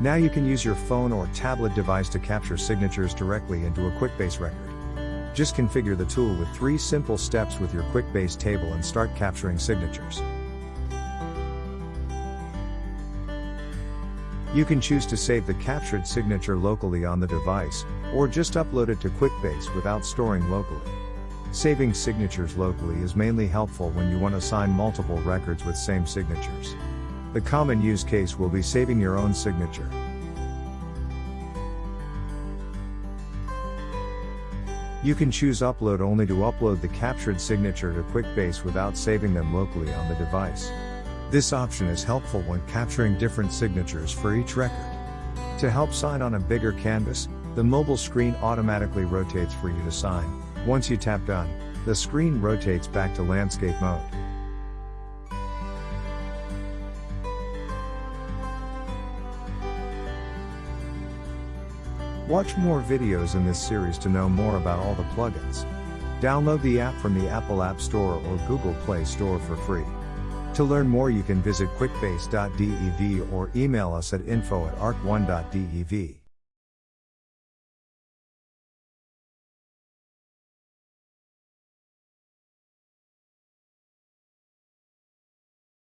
Now you can use your phone or tablet device to capture signatures directly into a QuickBase record. Just configure the tool with three simple steps with your QuickBase table and start capturing signatures. You can choose to save the captured signature locally on the device, or just upload it to QuickBase without storing locally. Saving signatures locally is mainly helpful when you want to sign multiple records with same signatures. The common use case will be saving your own signature. You can choose upload only to upload the captured signature to QuickBase without saving them locally on the device. This option is helpful when capturing different signatures for each record. To help sign on a bigger canvas, the mobile screen automatically rotates for you to sign. Once you tap done, the screen rotates back to landscape mode. Watch more videos in this series to know more about all the plugins. Download the app from the Apple App Store or Google Play Store for free. To learn more you can visit quickbase.dev or email us at info at arc1.dev.